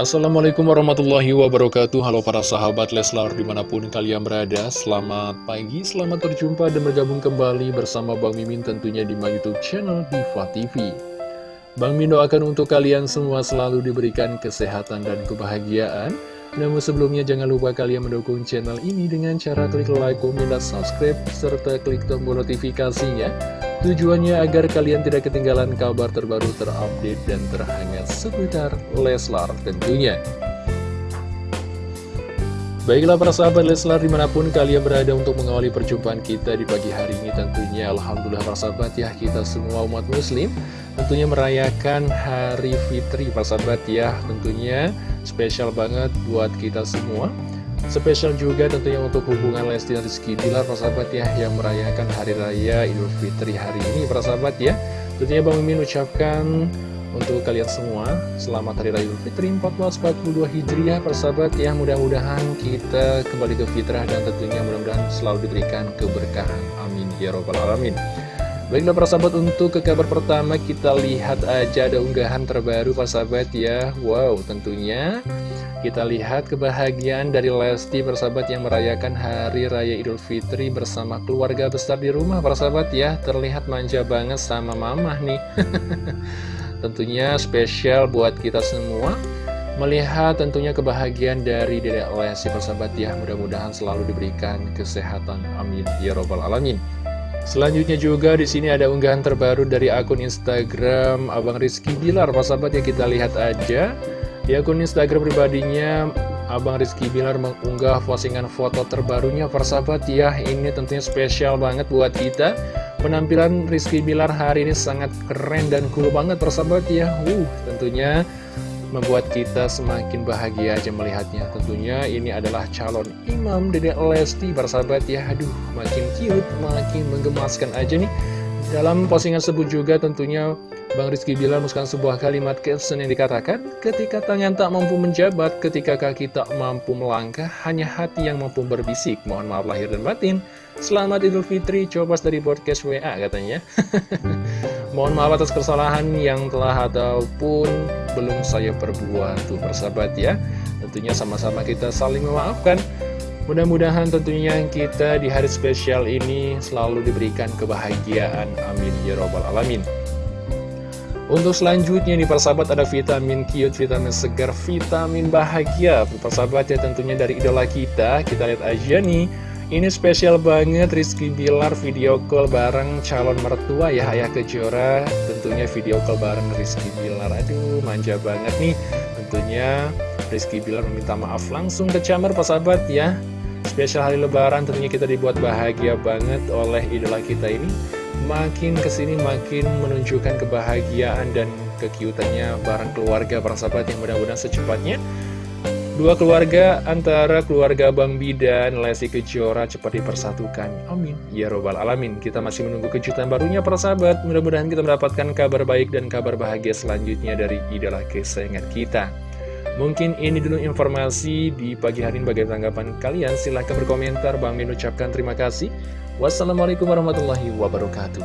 Assalamualaikum warahmatullahi wabarakatuh. Halo para sahabat Leslar di mana pun kalian berada Selamat pagi, selamat berjumpa dan bergabung kembali bersama Bang Mimin tentunya di my youtube channel Diva TV Bang Mimin doakan untuk kalian semua selalu diberikan kesehatan dan kebahagiaan. Namun sebelumnya jangan lupa kalian mendukung channel ini dengan cara klik like, komen, dan subscribe Serta klik tombol notifikasinya Tujuannya agar kalian tidak ketinggalan kabar terbaru terupdate dan terhangat seputar Leslar tentunya. Baiklah para sahabat Leslar di mana pun kalian berada untuk mengawali perjumpaan kita di pagi hari ini tentunya Alhamdulillah para sahabat ya kita semua umat muslim tentunya merayakan hari fitri para sahabat ya tentunya spesial banget buat kita semua Spesial juga tentunya untuk hubungan Lesti dan Rizky. Bilar persahabat ya Yang merayakan Hari Raya Idul Fitri hari ini persahabat ya. Tentunya Bang Mimin ucapkan untuk kalian semua Selamat Hari Raya Idul Fitri 1442 Hijriah persahabat ya. Mudah-mudahan kita kembali ke fitrah dan tentunya mudah-mudahan selalu diberikan keberkahan. Amin. Ya Robbal Alamin Baiklah para sahabat untuk ke kabar pertama kita lihat aja ada unggahan terbaru para sahabat ya. Wow tentunya kita lihat kebahagiaan dari Lesti persahabat yang merayakan Hari Raya Idul Fitri bersama keluarga besar di rumah persahabat ya. Terlihat manja banget sama mamah nih. Tentunya spesial buat kita semua Melihat tentunya kebahagiaan dari Dedek Lesti persahabat ya. Mudah-mudahan selalu diberikan kesehatan. Amin. Ya Robbal Alamin Selanjutnya juga di sini ada unggahan terbaru dari akun Instagram Abang Rizky Bilar, persahabat ya kita lihat aja. Di akun Instagram pribadinya, Abang Rizky Bilar mengunggah postingan foto terbarunya. Persahabat ya Ini tentunya spesial banget buat kita. Penampilan Rizky Bilar hari ini sangat keren dan cool banget persahabat ya. Uh, tentunya membuat kita semakin bahagia aja melihatnya. Tentunya ini adalah calon imam Dedek Lesti persahabat ya. Aduh, makin cute, makin menggemaskan aja nih. Dalam postingan sebut juga tentunya Bang Rizky bilang menuliskan sebuah kalimat caption yang dikatakan Ketika tangan tak mampu menjabat, ketika kaki tak mampu melangkah Hanya hati yang mampu berbisik, mohon maaf lahir dan batin. Selamat Idul Fitri, coba dari podcast WA katanya Mohon maaf atas kesalahan yang telah ataupun belum saya perbuat Tuh persahabat ya Tentunya sama-sama kita saling memaafkan Mudah-mudahan tentunya kita di hari spesial ini selalu diberikan kebahagiaan. Amin. Ya Robbal Alamin. Untuk selanjutnya nih persahabat ada vitamin cute, vitamin segar, vitamin bahagia Persahabat ya tentunya dari idola kita, kita lihat aja nih Ini spesial banget Rizky Bilar video call bareng calon mertua ya Ayah Kejora. Tentunya video call bareng Rizky Bilar. Aduh manja banget nih. Tentunya Rizky Bilar meminta maaf langsung ke Camer persahabat ya. Spesial hari lebaran tentunya kita dibuat bahagia banget oleh idola kita ini. Makin ke sini makin menunjukkan kebahagiaan dan kekiutannya bareng keluarga para sahabat yang mudah-mudahan secepatnya Dua keluarga antara keluarga Bang Bidan, Lesti Kejora cepat dipersatukan. Amin. Ya Robbal Alamin. Kita masih menunggu kejutan barunya para sahabat. Mudah-mudahan kita mendapatkan kabar baik dan kabar bahagia selanjutnya dari idola kesayangan kita. Mungkin ini dulu informasi di pagi hari ini bagaimana tanggapan kalian. Silahkan berkomentar. Bang Min ucapkan terima kasih. Wassalamualaikum warahmatullahi wabarakatuh.